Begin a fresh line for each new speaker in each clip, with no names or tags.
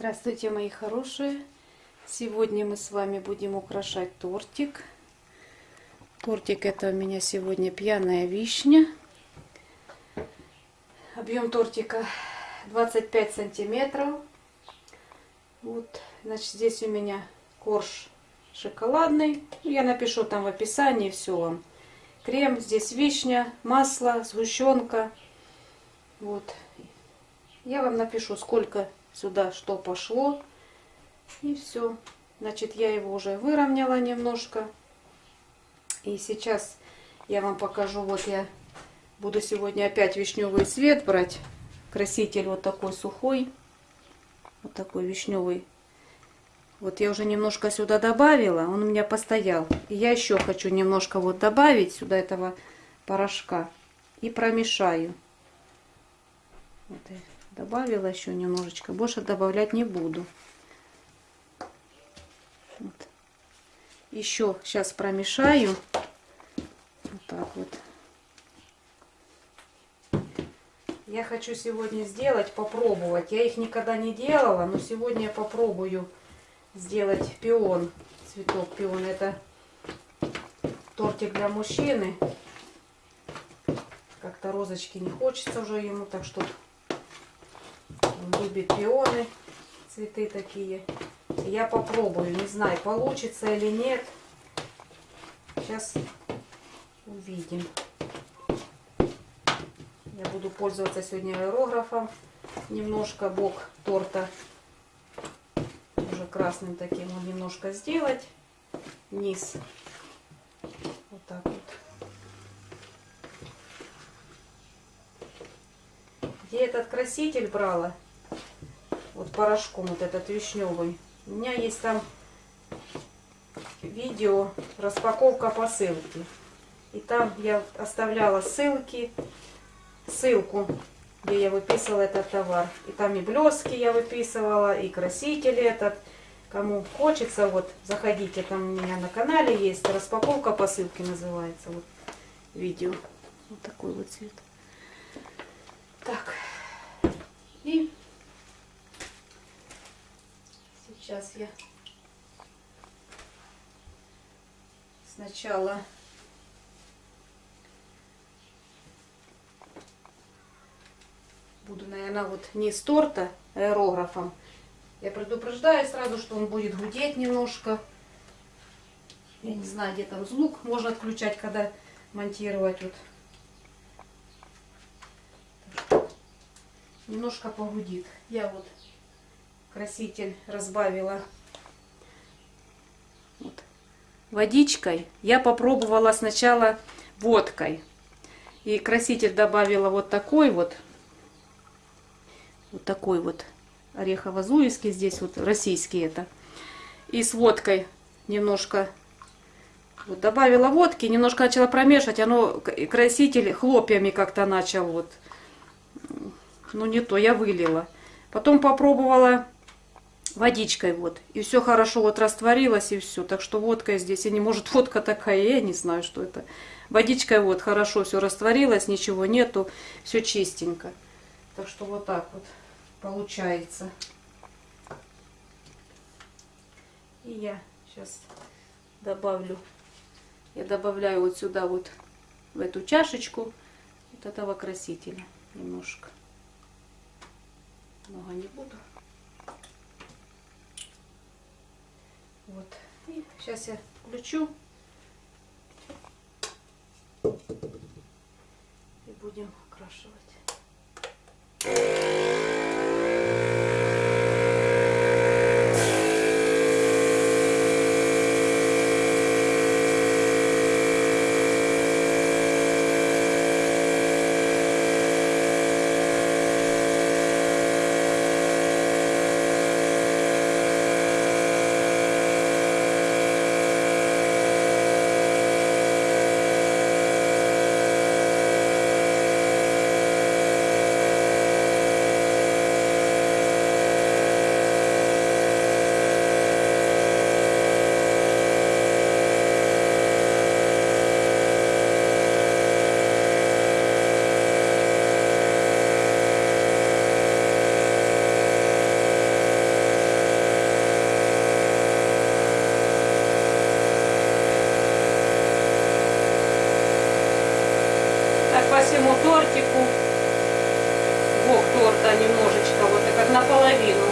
Здравствуйте, мои хорошие! Сегодня мы с вами будем украшать тортик. Тортик это у меня сегодня пьяная вишня. Объем тортика 25 сантиметров. Вот, значит, здесь у меня корж шоколадный. Я напишу там в описании все вам. Крем, здесь вишня, масло, сгущенка. Вот. Я вам напишу, сколько сюда что пошло. И все. Значит, я его уже выровняла немножко. И сейчас я вам покажу. Вот я буду сегодня опять вишневый цвет брать. Краситель вот такой сухой. Вот такой вишневый. Вот я уже немножко сюда добавила. Он у меня постоял. И я еще хочу немножко вот добавить сюда этого порошка. И промешаю. Вот добавила еще немножечко. Больше добавлять не буду. Вот. Еще сейчас промешаю. Вот так вот. Я хочу сегодня сделать, попробовать. Я их никогда не делала, но сегодня я попробую сделать пион. Цветок пион. Это тортик для мужчины. Как-то розочки не хочется уже ему, так что он любит пионы, цветы такие. Я попробую, не знаю, получится или нет. Сейчас увидим. Я буду пользоваться сегодня аэрографом. Немножко бок торта уже красным таким вот немножко сделать. Низ. Вот так вот. Где этот краситель брала? Вот порошком вот этот вишневый. У меня есть там видео распаковка посылки. И там я оставляла ссылки, ссылку, где я выписывала этот товар. И там и блески я выписывала, и краситель этот. Кому хочется, вот заходите, там у меня на канале есть распаковка посылки называется. Вот видео. Вот такой вот цвет. Так. И сейчас я сначала буду, наверное, вот не с торта аэрографом. Я предупреждаю сразу, что он будет гудеть немножко. Я не знаю, где там звук можно отключать, когда монтировать. Вот немножко погудит. Я вот краситель разбавила вот. водичкой. Я попробовала сначала водкой. И краситель добавила вот такой вот. Вот такой вот орехово-зуевский. Здесь вот российский это. И с водкой немножко вот добавила водки, немножко начала промешивать, оно краситель хлопьями как-то начал вот ну не то, я вылила. Потом попробовала водичкой вот. И все хорошо вот растворилось и все. Так что водка здесь, и не может водка такая, я не знаю, что это. Водичкой вот хорошо все растворилось, ничего нету, все чистенько. Так что вот так вот получается. И я сейчас добавлю, я добавляю вот сюда вот в эту чашечку вот этого красителя немножко много не буду. Вот. И сейчас я включу. И будем окрашивать. своему тортику. Бог торта немножечко, вот так как наполовину.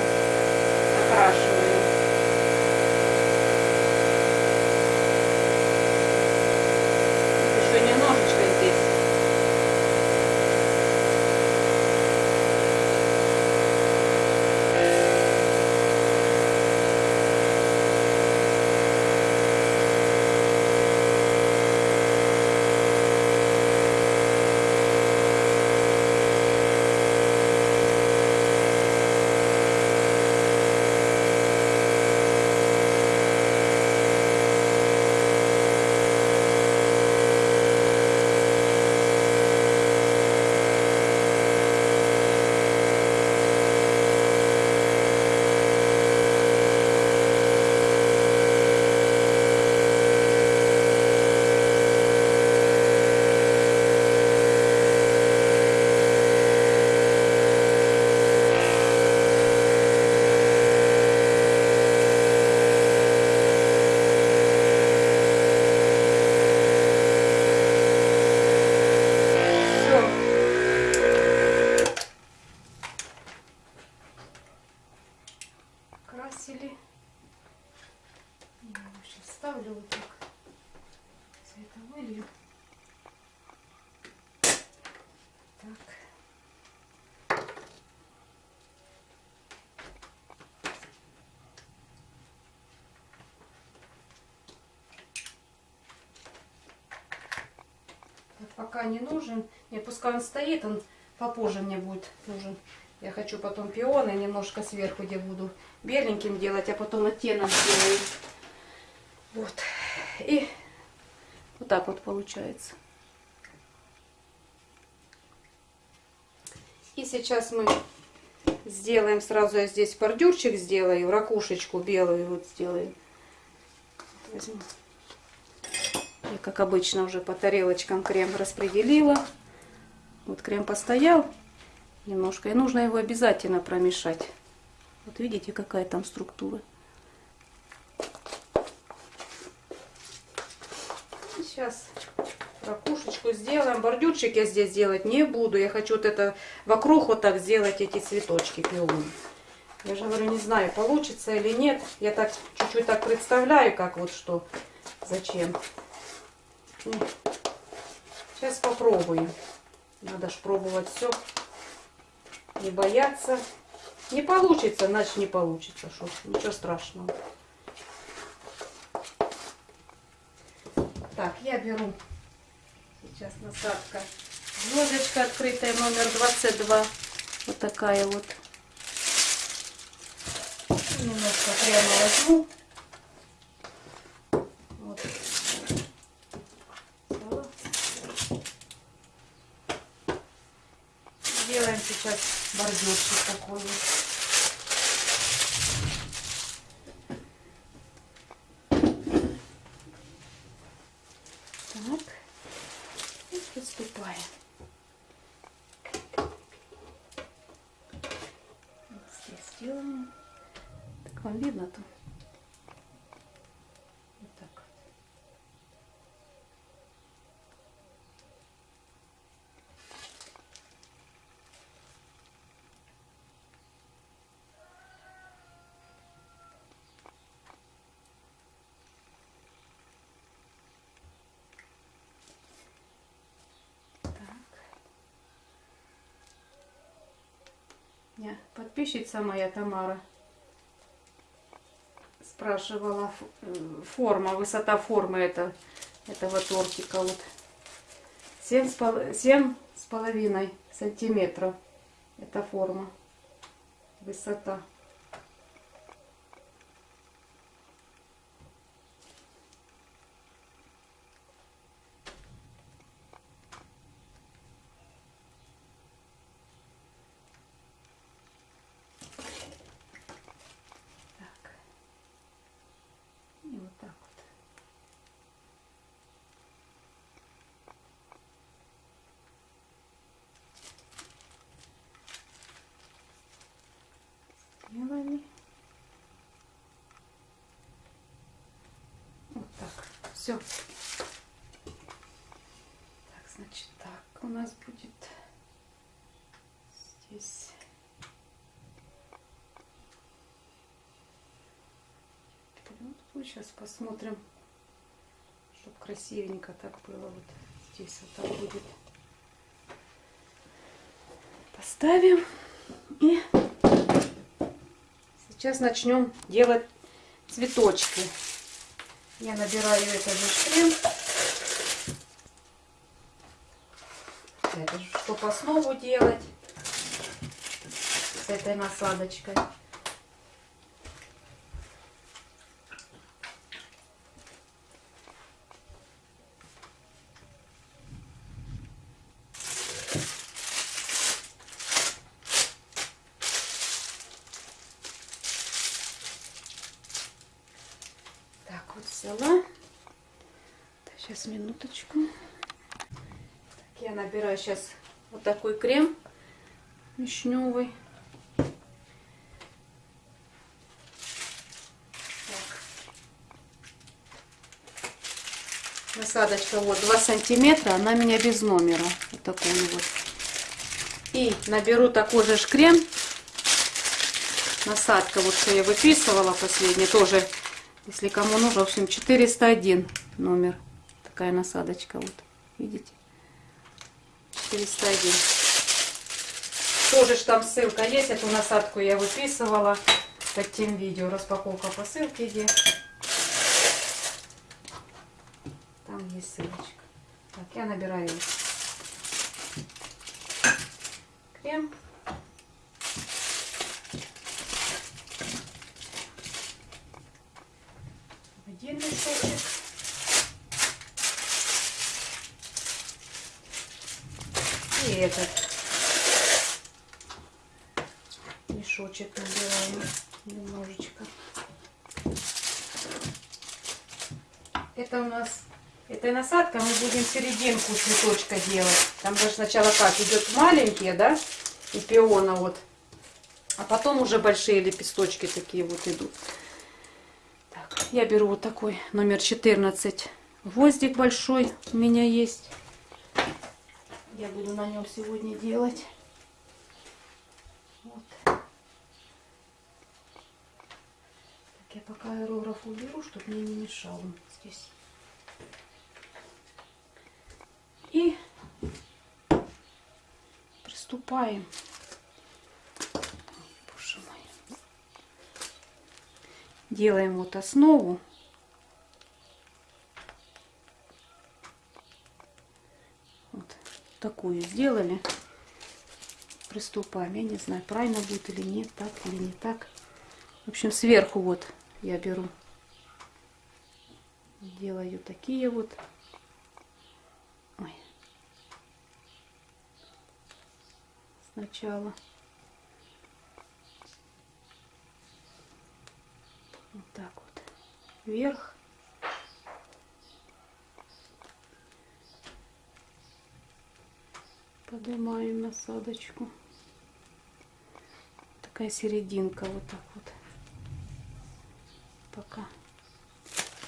Пока не нужен. Не, пускай он стоит, он попозже мне будет нужен. Я хочу потом пионы немножко сверху, где буду беленьким делать, а потом оттенок сделаю. Вот. И вот так вот получается. И сейчас мы сделаем, сразу я здесь бордюрчик сделаю, ракушечку белую вот сделаю. Возьму. Как обычно, уже по тарелочкам крем распределила. Вот крем постоял немножко. И нужно его обязательно промешать. Вот видите, какая там структура. Сейчас ракушечку сделаем. Бордюрчик я здесь делать не буду. Я хочу вот это вокруг вот так сделать эти цветочки пионы. Я же говорю, не знаю, получится или нет. Я так чуть-чуть так представляю, как вот что, зачем. Ну, Сейчас попробую. Надо ж пробовать все. Не бояться. Не получится, значит не получится. Шо, ничего страшного. Так, я беру сейчас насадка. Звездочка открытая номер 22. Вот такая вот. Немножко прямо возьму. Вот. Взяла. Делаем сейчас бордюрчик такой вот. Так. И приступаем. Вот здесь делаем. Так вам видно тут? Вот так вот. Так. Меня подписчица моя Тамара спрашивала э, форма, высота формы это, этого тортика. Вот. Семь с, пол- семь с половиной сантиметров. Это форма. Высота. Так. И вот так вот. Сделали. Вот так. Все. Так, значит, так у нас будет Здесь. Сейчас посмотрим, чтобы красивенько так было. Вот здесь вот так будет. Поставим и сейчас начнем делать цветочки. Я набираю этот же крем. Это чтобы основу делать с этой насадочкой. Так, вот взяла. Сейчас минуточку. Так, я набираю сейчас вот такой крем вишневый. Насадочка вот 2 сантиметра, она меня без номера. Вот такую вот. И наберу такой же крем. Насадка, вот что я выписывала последний, тоже, если кому нужно, в общем, 401 номер. Такая насадочка, вот, видите? 401. Тоже ж там ссылка есть, эту насадку я выписывала под тем видео. Распаковка посылки где. Там есть ссылочка. Так, я набираю крем. Один мешочек. И этот мешочек набираем немножечко. Это у нас этой насадкой мы будем серединку цветочка делать. Там же сначала как идет маленькие, да, и пиона вот, а потом уже большие лепесточки такие вот идут. Так, я беру вот такой номер 14 гвоздик большой у меня есть. Я буду на нем сегодня делать. Вот. Так, я пока аэрограф уберу, чтобы мне не мешал он здесь. И Боже мой. Делаем вот основу. Вот такую сделали. Приступаем. Я не знаю, правильно будет или нет, так или не так. В общем, сверху вот я беру. Делаю такие вот. Сначала. Вот так вот. Вверх. Поднимаем насадочку. Такая серединка вот так вот. Пока.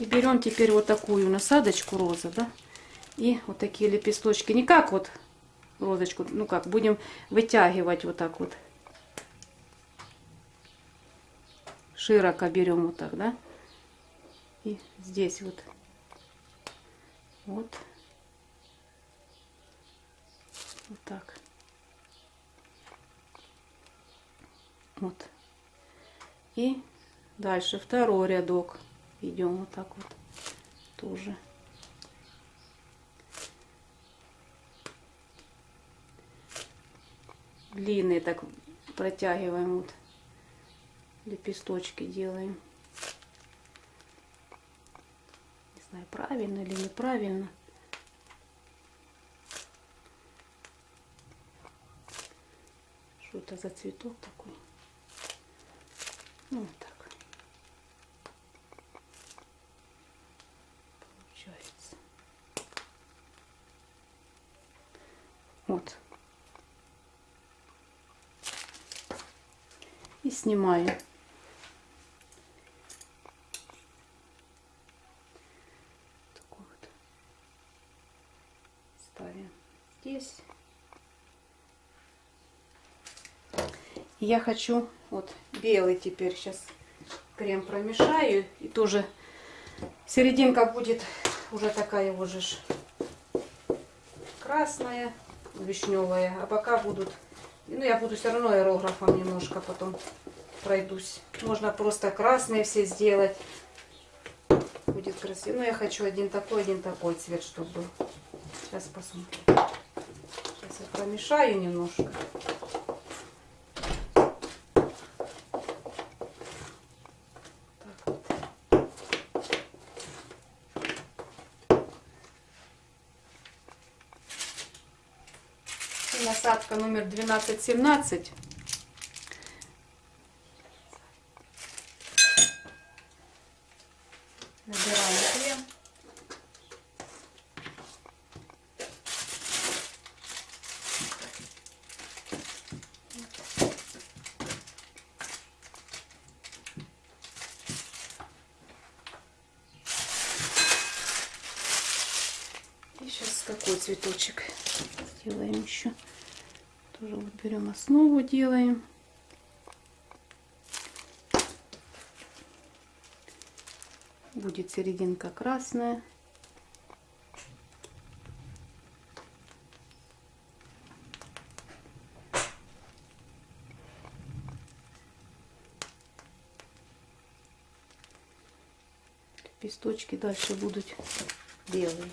И берем теперь вот такую насадочку роза, да? И вот такие лепесточки. Не как вот розочку, ну как, будем вытягивать вот так вот. Широко берем вот так, да? И здесь вот. Вот. Вот так. Вот. И дальше второй рядок. Идем вот так вот. Тоже. Длинные так протягиваем вот. Лепесточки делаем. Не знаю, правильно или неправильно. Что это за цветок такой? Ну, вот так. Получается. Вот. И снимаю. Вот. Ставим здесь. Я хочу вот белый теперь сейчас крем промешаю. И тоже серединка будет уже такая уже ж красная, вишневая. А бока будут... Ну, я буду все равно аэрографом немножко потом пройдусь. Можно просто красные все сделать. Будет красиво. Но я хочу один такой, один такой цвет, чтобы. Сейчас посмотрим. Сейчас я промешаю немножко. насадка номер 1217. Набираем крем. И сейчас какой цветочек сделаем еще. Тоже вот берем основу, делаем. Будет серединка красная. Лепесточки дальше будут белые.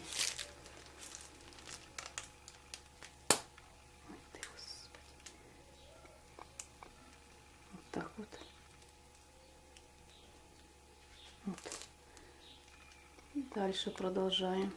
так вот. вот. И дальше продолжаем.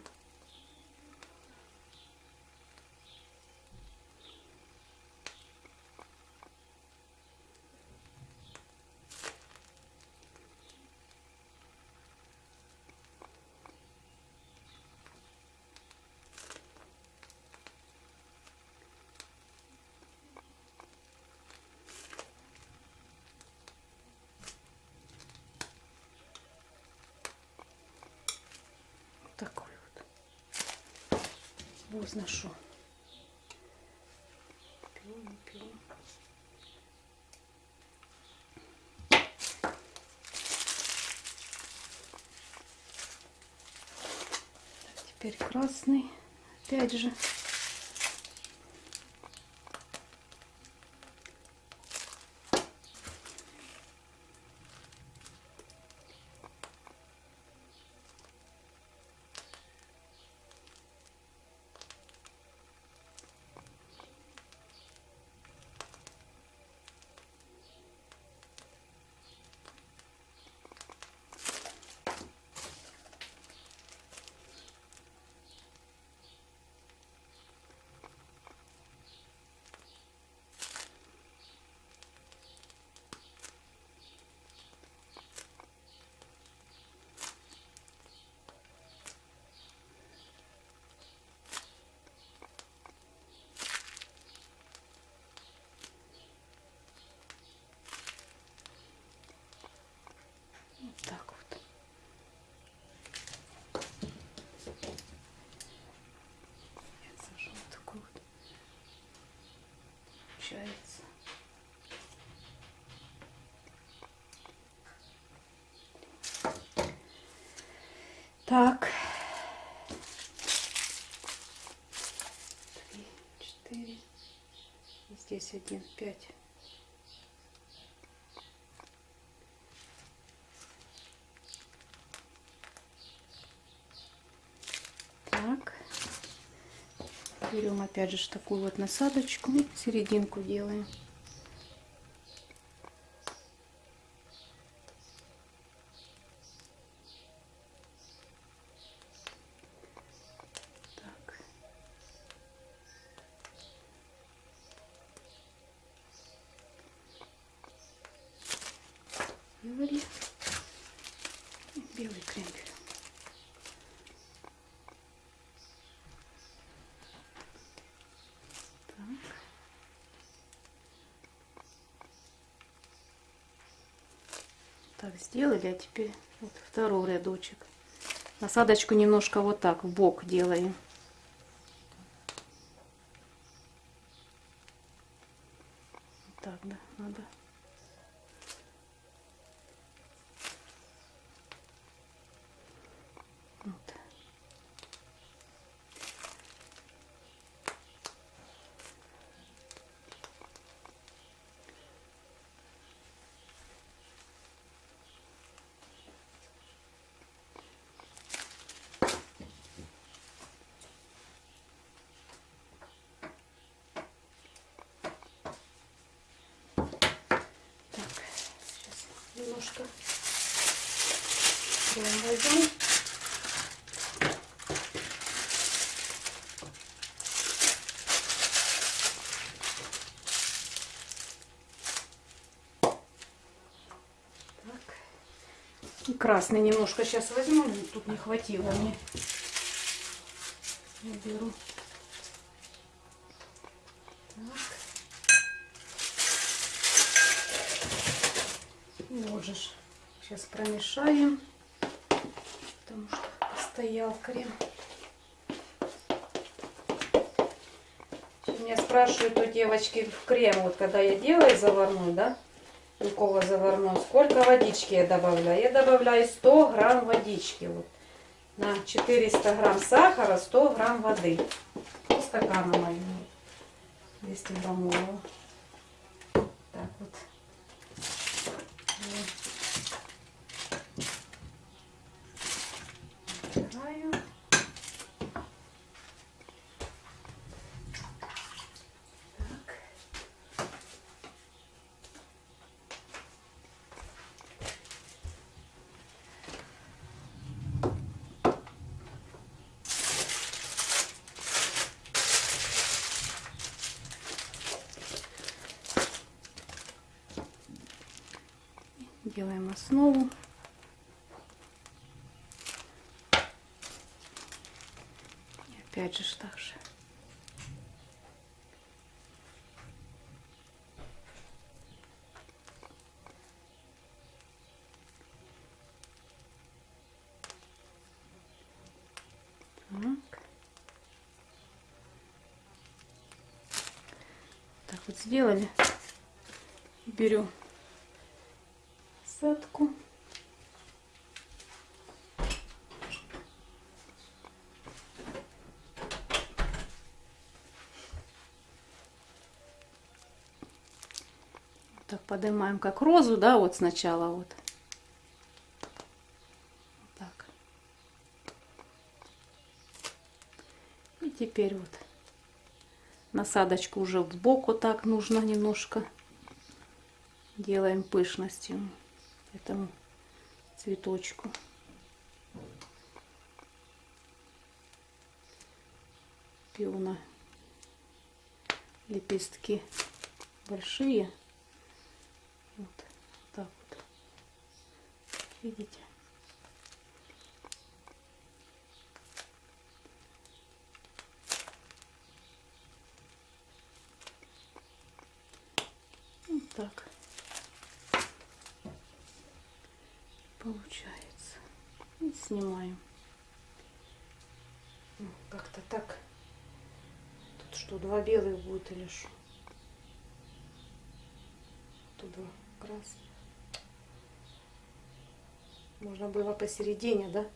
такой вот. Возношу. Пилу, не пилу. Теперь красный. Опять же. Вот так вот. Я сажу вот такой вот. Получается. Так. Три, четыре. Здесь один, пять. Так. Берем опять же такую вот насадочку и серединку делаем. Так. Сделали. И Белый крем берем. Так. Так, сделали, а теперь вот второй рядочек. Насадочку немножко вот так в бок делаем. Вот так, да, надо. Вот. Так, сейчас немножко крем возьму. Так. И красный немножко сейчас возьму, тут не хватило мне. Я беру. Так. И вот же ж. Сейчас промешаем, потому что стоял крем. Меня спрашивают у девочки в крем, вот когда я делаю заварной, да, белково заварной, сколько водички я добавляю? Я добавляю 100 грамм водички, вот, на 400 грамм сахара, 100 грамм воды. По стакану моему, 200 граммового. Так вот. Убираю. Так. Делаем основу. И опять же так же. Так. Вот сделали. Беру Так поднимаем как розу, да, вот сначала вот. Так. И теперь вот насадочку уже в бок вот так нужно немножко. Делаем пышностью этому цветочку. Пиона лепестки большие. Вот так вот. Видите? Вот так. получается. И снимаем. Ну, Как-то так. Тут что, два белых будет или что? Тут два красных. Можно было посередине, да?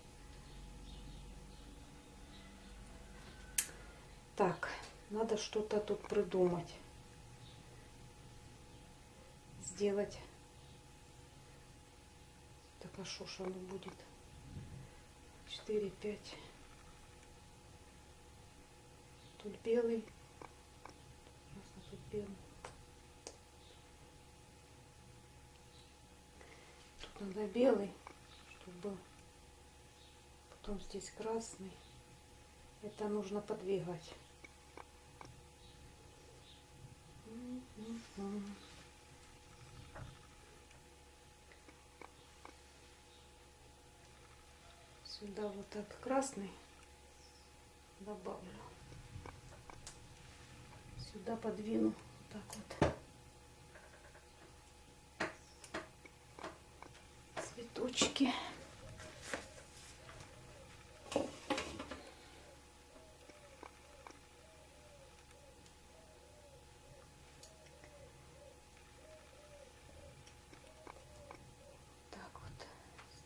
Так, надо что-то тут придумать. Сделать. Так, а что ж оно будет? 4, 5. Тут белый. Ясно, тут белый. Тут надо белый, чтобы был. Потом здесь красный. Это нужно подвигать. Сюда вот так красный добавлю. Сюда подвину вот так вот. цветочки.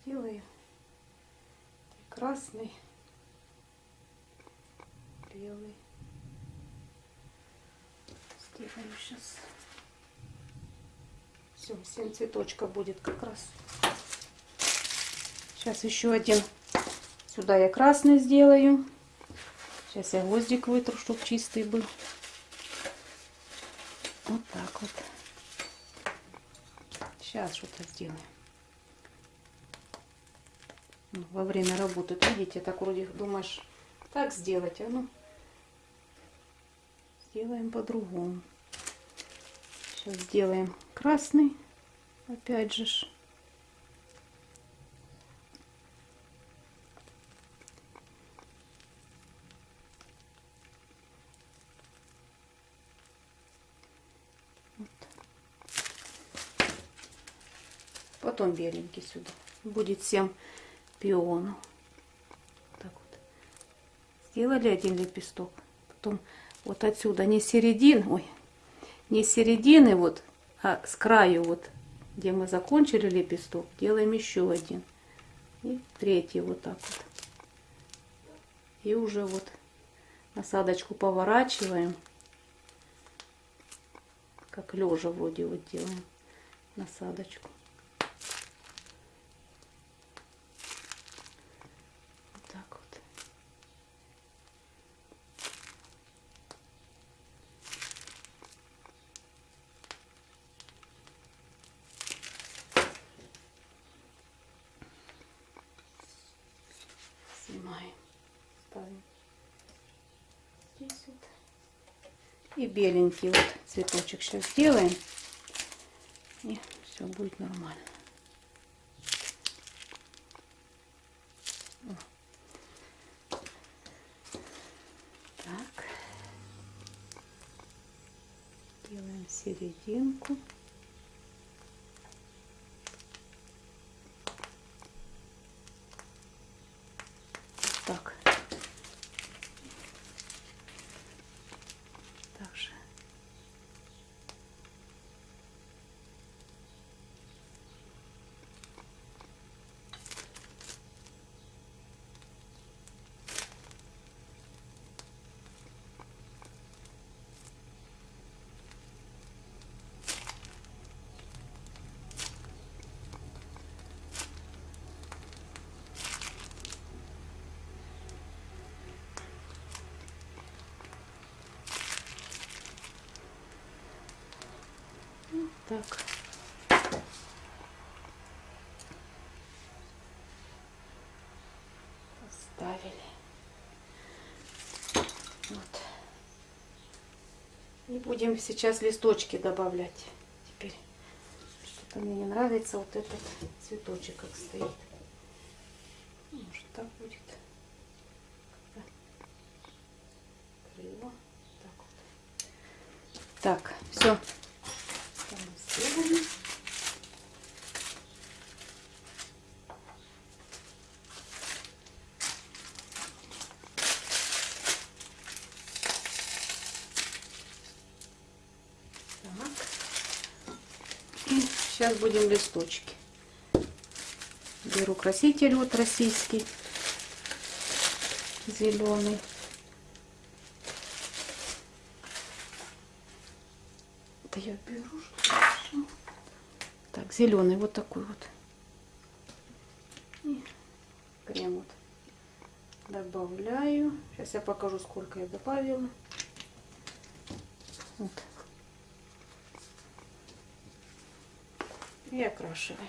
сделаем прекрасный белый. Сделаем сейчас. Все, 7 цветочка будет как раз. Сейчас еще один. Сюда я красный сделаю. Сейчас я гвоздик вытру, чтобы чистый был. Вот так вот. Сейчас что-то сделаем. Ну, Во время работы, видите, так вроде думаешь, так сделать, а ну, сделаем по-другому. Сейчас сделаем красный, опять же. Потом беленький сюда. Будет 7 пионов. Так вот. Сделали один лепесток. Потом вот отсюда не середин, ой, не середины вот, а с краю вот, где мы закончили лепесток, делаем еще один. И третий вот так вот. И уже вот насадочку поворачиваем. Как лежа вроде вот делаем насадочку. Вот так вот. Снимаем. Ставим здесь вот. И беленький вот цветочек сейчас сделаем. И все будет нормально. Так. Делаем серединку. Так. Так же. Вот так. Поставили. Вот. И будем сейчас листочки добавлять. Теперь что-то мне не нравится вот этот цветочек, как стоит. Может так будет. Как-то криво. Так вот. Так, все. Сделали. Так. И сейчас будем листочки. Беру краситель вот российский, зеленый. Да я беру? Так, зеленый вот такой вот. Крем вот добавляю. Сейчас я покажу, сколько я добавила. Вот. И окрашиваем.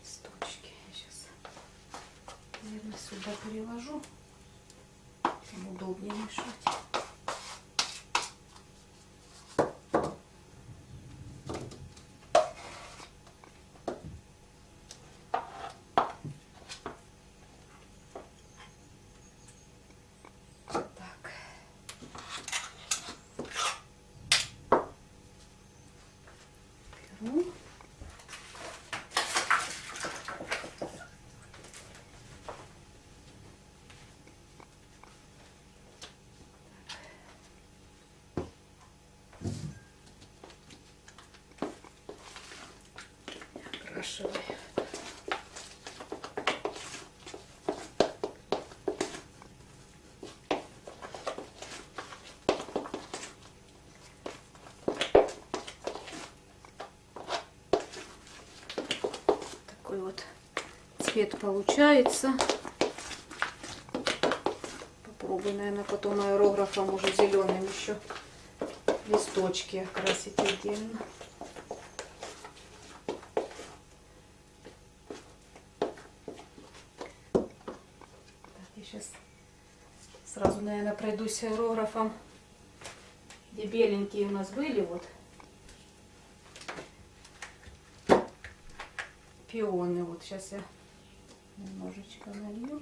Листочки. Я сейчас, наверное, сюда переложу. Там удобнее мешать. Так. Беру. Окрашиваю. Такой вот цвет получается. Попробую, наверное, потом аэрографом уже зеленым еще листочки окрасить отдельно. Так, я сейчас сразу, наверное, пройдусь аэрографом. Где беленькие у нас были, вот. Пионы. Вот сейчас я немножечко налью.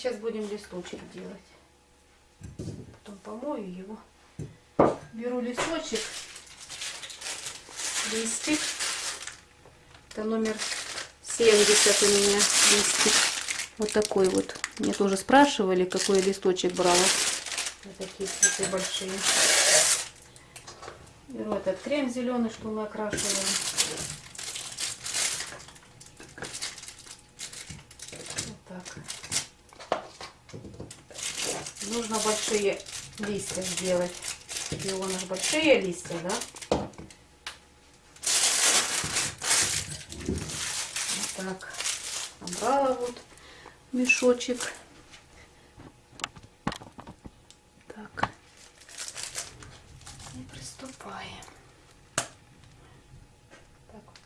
Сейчас будем листочек делать. Потом помою его. Беру листочек, листик. Это номер 70 у меня листик. Вот такой вот. Мне тоже спрашивали, какой листочек брала. Вот такие цветы большие. Беру этот крем зеленый, что мы окрашивали. Вот так. Нужно большие листья сделать. Пионы ж большие листья, да? Вот так. Набрала вот мешочек. Так. И приступаем. Так вот.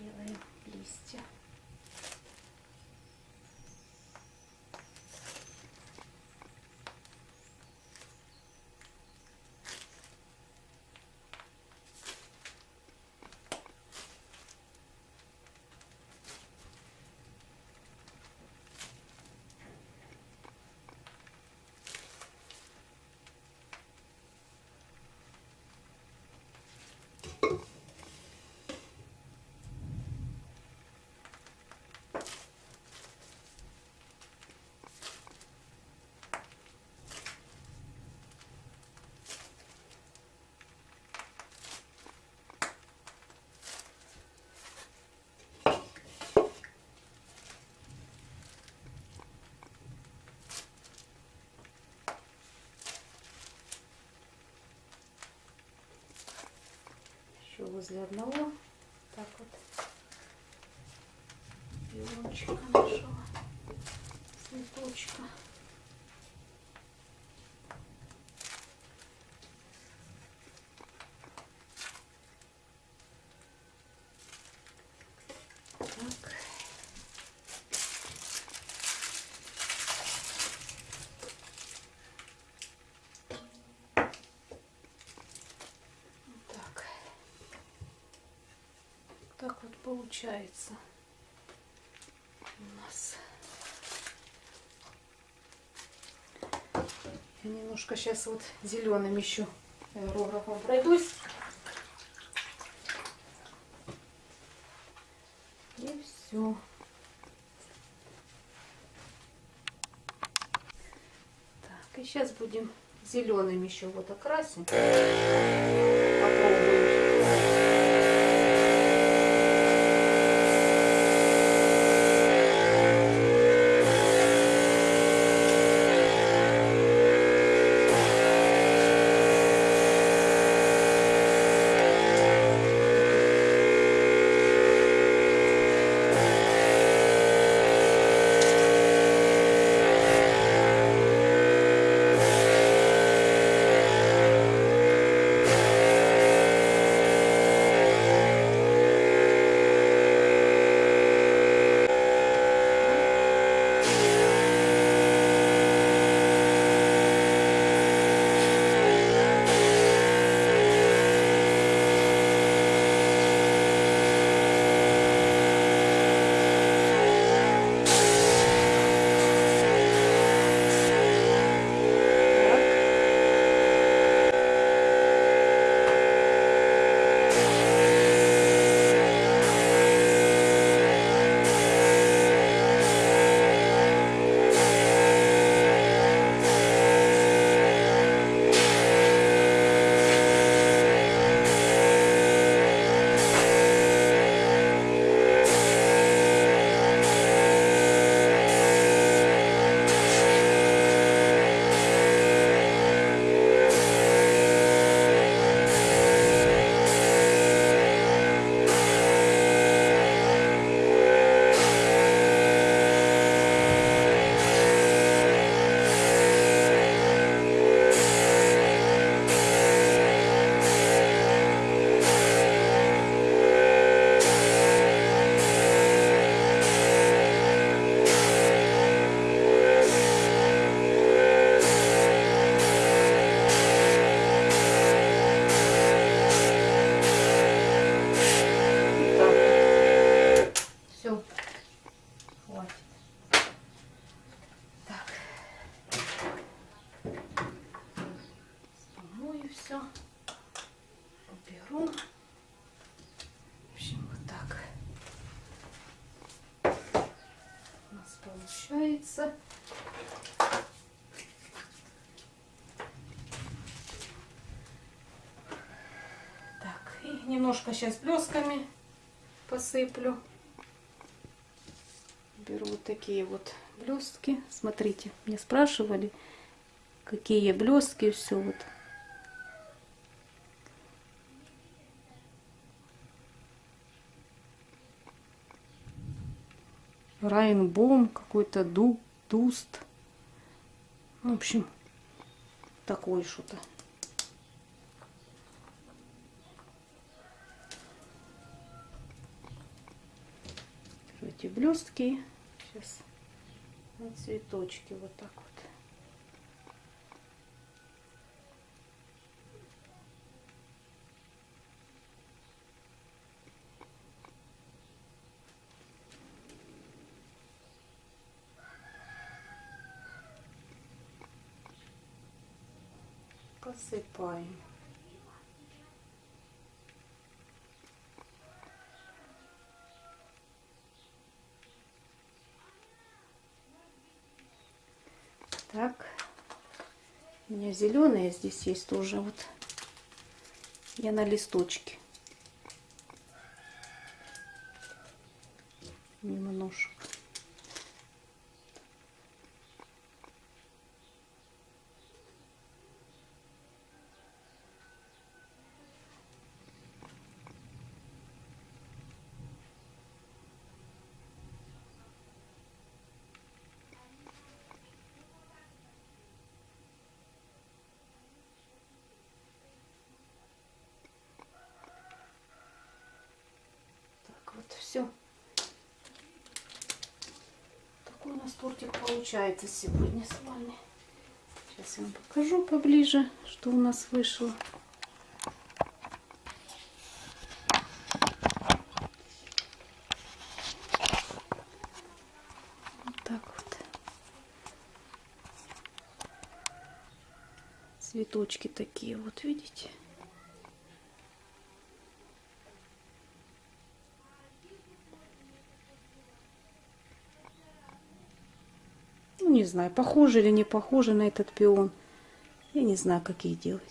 Делаем листья. Еще возле одного. Так вот. Пиончика нашего. Цветочка. Так. Так. Так вот получается у нас. Я немножко сейчас вот зеленым еще аэрографом пройдусь. И все. Так, и сейчас будем зеленым еще вот окрасим. Попробуем. Немножко сейчас блесками посыплю. Беру вот такие вот блестки. Смотрите, мне спрашивали, какие блестки, все вот. Райнбом, какой-то ду, дуст. В общем, такое что-то. Эти блестки сейчас на цветочки вот так вот. посыпаем. Так, у меня зеленые здесь есть тоже вот. Я на листочке. Немножко. Так, вот все. Такой у нас тортик получается сегодня с вами. Сейчас я вам покажу поближе, что у нас вышло. Вот так вот. Цветочки такие вот, видите? Ну, не знаю, похоже или не похоже на этот пион. Я не знаю, как их делать.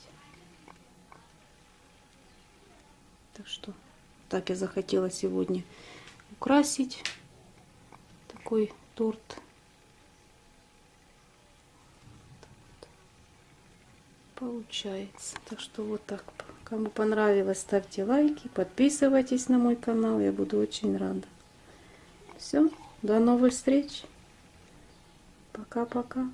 Так что так я захотела сегодня украсить такой торт. Получается. Так что вот так. Кому понравилось, ставьте лайки, подписывайтесь на мой канал. Я буду очень рада. Все, до новых встреч. Пока-пока.